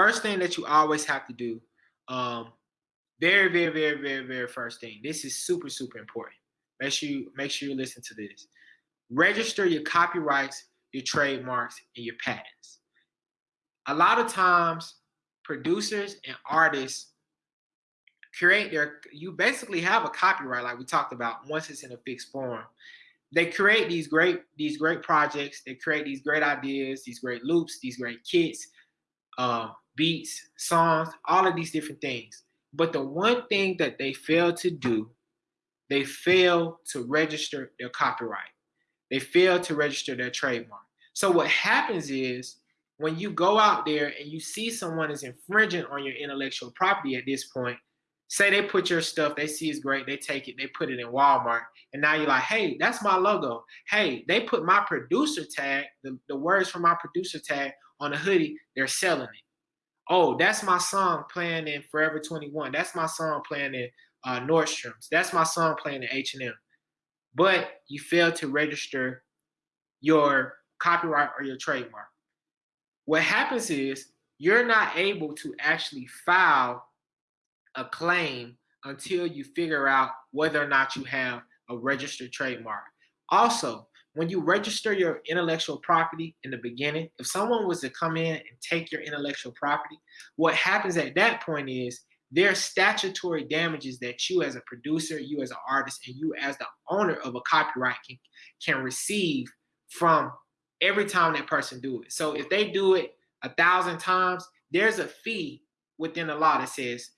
first thing that you always have to do, um, very, very, very, very, very first thing. This is super, super important. Make sure you make sure you listen to this. Register your copyrights, your trademarks, and your patents. A lot of times, producers and artists create their you basically have a copyright like we talked about once it's in a fixed form they create these great these great projects they create these great ideas these great loops these great kits uh, beats songs all of these different things but the one thing that they fail to do they fail to register their copyright they fail to register their trademark so what happens is when you go out there and you see someone is infringing on your intellectual property at this point say they put your stuff, they see it's great, they take it, they put it in Walmart, and now you're like, hey, that's my logo. Hey, they put my producer tag, the, the words from my producer tag on a hoodie, they're selling it. Oh, that's my song playing in Forever 21. That's my song playing in uh, Nordstrom's. That's my song playing in H&M. But you failed to register your copyright or your trademark. What happens is you're not able to actually file a claim until you figure out whether or not you have a registered trademark. Also, when you register your intellectual property in the beginning, if someone was to come in and take your intellectual property, what happens at that point is there are statutory damages that you as a producer, you as an artist, and you as the owner of a copyright can, can receive from every time that person do it. So if they do it a thousand times, there's a fee within the law that says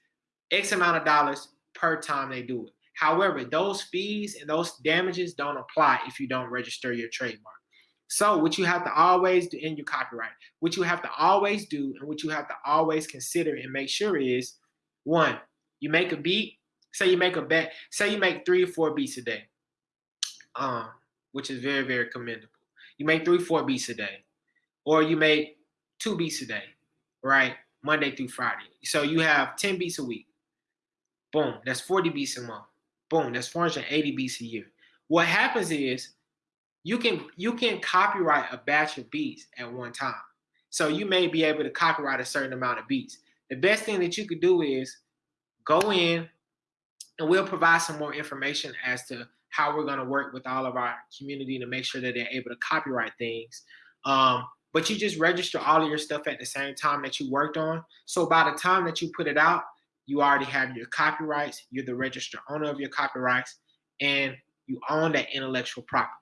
X amount of dollars per time they do it. However, those fees and those damages don't apply if you don't register your trademark. So what you have to always do in your copyright, what you have to always do and what you have to always consider and make sure is, one, you make a beat, say you make a bet, say you make three or four beats a day, um, which is very, very commendable. You make three, four beats a day, or you make two beats a day, right? Monday through Friday. So you have 10 beats a week. Boom, that's 40 beats a month. Boom, that's 480 beats a year. What happens is you can you can copyright a batch of beats at one time. So you may be able to copyright a certain amount of beats. The best thing that you could do is go in and we'll provide some more information as to how we're going to work with all of our community to make sure that they're able to copyright things. Um, but you just register all of your stuff at the same time that you worked on. So by the time that you put it out, you already have your copyrights, you're the registered owner of your copyrights, and you own that intellectual property.